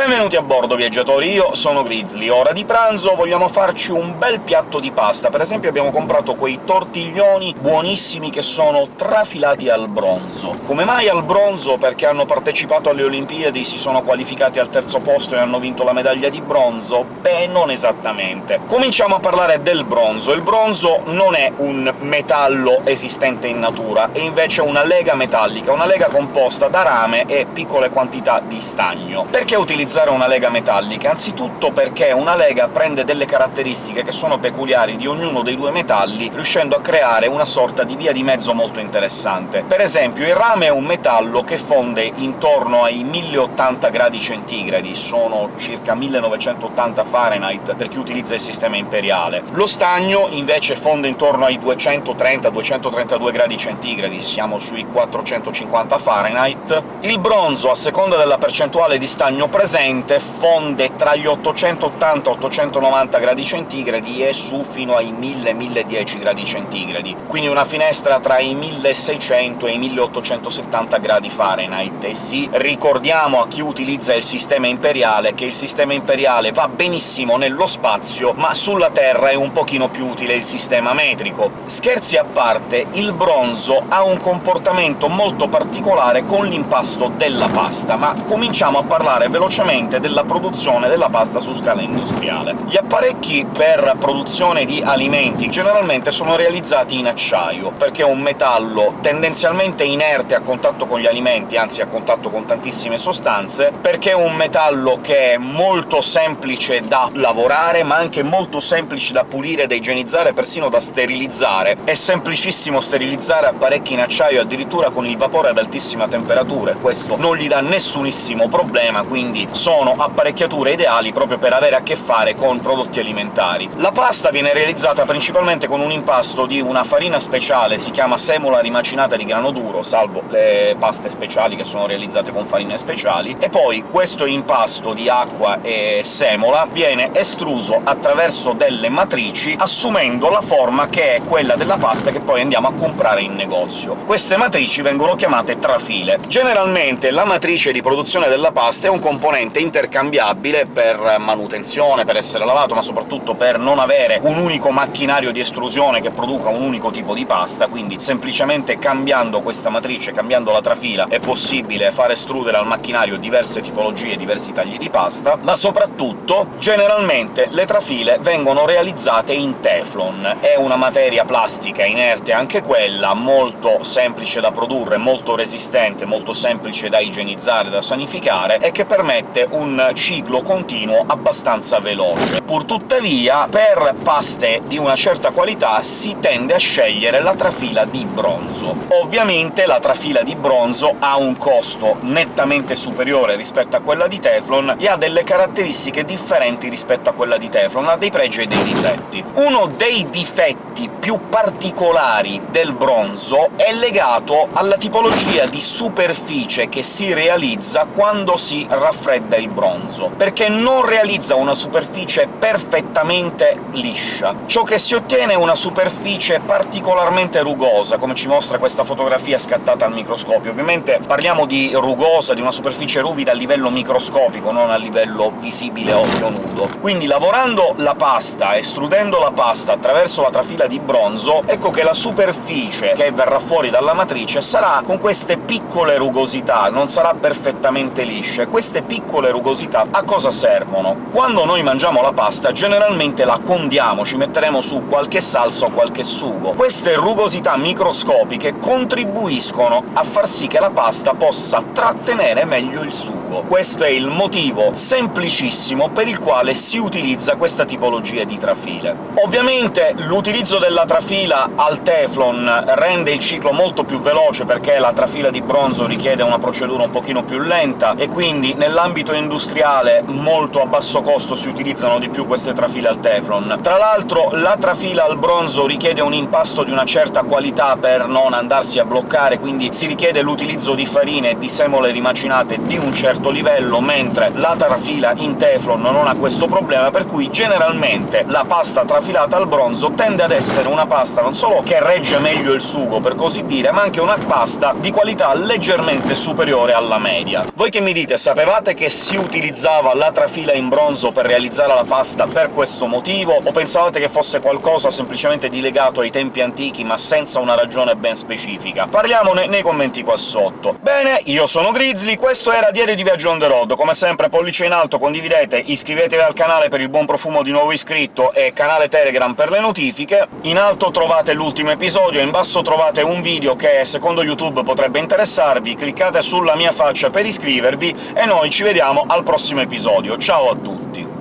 Benvenuti a bordo, viaggiatori! Io sono Grizzly. Ora di pranzo vogliamo farci un bel piatto di pasta. Per esempio abbiamo comprato quei tortiglioni buonissimi che sono trafilati al bronzo. Come mai al bronzo? Perché hanno partecipato alle Olimpiadi, si sono qualificati al terzo posto e hanno vinto la medaglia di bronzo? Beh, non esattamente. Cominciamo a parlare del bronzo. Il bronzo non è un metallo esistente in natura, è invece una lega metallica, una lega composta da rame e piccole quantità di stagno. Perché utilizzare utilizzare una lega metallica? Anzitutto perché una lega prende delle caratteristiche che sono peculiari di ognuno dei due metalli, riuscendo a creare una sorta di via di mezzo molto interessante. Per esempio il rame è un metallo che fonde intorno ai 1080 gradi centigradi, sono circa 1980 Fahrenheit per chi utilizza il sistema imperiale. Lo stagno invece fonde intorno ai 230-232 gradi centigradi, siamo sui 450 Fahrenheit. Il bronzo, a seconda della percentuale di stagno presente, presente fonde tra gli 880 e 890 gradi centigradi e su fino ai 1000-1010 gradi centigradi, quindi una finestra tra i 1600 e i 1870 gradi Fahrenheit. E sì, ricordiamo a chi utilizza il sistema imperiale che il sistema imperiale va benissimo nello spazio, ma sulla Terra è un pochino più utile il sistema metrico. Scherzi a parte, il bronzo ha un comportamento molto particolare con l'impasto della pasta, ma cominciamo a parlare velocemente velocemente della produzione della pasta su scala industriale. Gli apparecchi per produzione di alimenti generalmente sono realizzati in acciaio, perché è un metallo tendenzialmente inerte a contatto con gli alimenti, anzi a contatto con tantissime sostanze, perché è un metallo che è molto semplice da lavorare, ma anche molto semplice da pulire, da igienizzare, persino da sterilizzare. È semplicissimo sterilizzare apparecchi in acciaio addirittura con il vapore ad altissima temperatura, questo non gli dà nessunissimo problema, quindi sono apparecchiature ideali proprio per avere a che fare con prodotti alimentari. La pasta viene realizzata principalmente con un impasto di una farina speciale, si chiama semola rimacinata di grano duro, salvo le paste speciali che sono realizzate con farine speciali, e poi questo impasto di acqua e semola viene estruso attraverso delle matrici, assumendo la forma che è quella della pasta che poi andiamo a comprare in negozio. Queste matrici vengono chiamate trafile. Generalmente la matrice di produzione della pasta è un componente componente intercambiabile per manutenzione, per essere lavato, ma soprattutto per non avere un unico macchinario di estrusione che produca un unico tipo di pasta, quindi semplicemente cambiando questa matrice, cambiando la trafila, è possibile far estrudere al macchinario diverse tipologie, diversi tagli di pasta, ma soprattutto, generalmente, le trafile vengono realizzate in Teflon. È una materia plastica inerte anche quella, molto semplice da produrre, molto resistente, molto semplice da igienizzare, da sanificare, e che permette permette un ciclo continuo abbastanza veloce. Purtuttavia, per paste di una certa qualità si tende a scegliere la trafila di bronzo. Ovviamente la trafila di bronzo ha un costo nettamente superiore rispetto a quella di Teflon e ha delle caratteristiche differenti rispetto a quella di Teflon, ha dei pregi e dei difetti. Uno dei difetti più particolari del bronzo è legato alla tipologia di superficie che si realizza quando si raffredda fredda il bronzo, perché non realizza una superficie perfettamente liscia. Ciò che si ottiene è una superficie particolarmente rugosa, come ci mostra questa fotografia scattata al microscopio. Ovviamente parliamo di rugosa, di una superficie ruvida a livello microscopico, non a livello visibile a occhio nudo. Quindi lavorando la pasta, estrudendo la pasta attraverso la trafila di bronzo, ecco che la superficie che verrà fuori dalla matrice sarà con queste piccole rugosità, non sarà perfettamente liscia. Queste piccole piccole rugosità a cosa servono? Quando noi mangiamo la pasta generalmente la condiamo, ci metteremo su qualche salsa o qualche sugo. Queste rugosità microscopiche contribuiscono a far sì che la pasta possa trattenere meglio il sugo. Questo è il motivo semplicissimo per il quale si utilizza questa tipologia di trafile. Ovviamente l'utilizzo della trafila al Teflon rende il ciclo molto più veloce, perché la trafila di bronzo richiede una procedura un pochino più lenta, e quindi nell'ambito industriale molto a basso costo si utilizzano di più queste trafile al Teflon. Tra l'altro la trafila al bronzo richiede un impasto di una certa qualità per non andarsi a bloccare, quindi si richiede l'utilizzo di farine e di semole rimacinate di un certo certo livello, mentre la trafila in Teflon non ha questo problema, per cui generalmente la pasta trafilata al bronzo tende ad essere una pasta non solo che regge meglio il sugo, per così dire, ma anche una pasta di qualità leggermente superiore alla media. Voi che mi dite, sapevate che si utilizzava la trafila in bronzo per realizzare la pasta per questo motivo, o pensavate che fosse qualcosa semplicemente di legato ai tempi antichi, ma senza una ragione ben specifica? Parliamone nei commenti qua sotto. Bene, io sono Grizzly, questo era Diario di Viaggio on the road. Come sempre pollice in alto, condividete, iscrivetevi al canale per il buon profumo di nuovo iscritto e canale Telegram per le notifiche. In alto trovate l'ultimo episodio, in basso trovate un video che, secondo YouTube, potrebbe interessarvi, cliccate sulla mia faccia per iscrivervi, e noi ci vediamo al prossimo episodio. Ciao a tutti!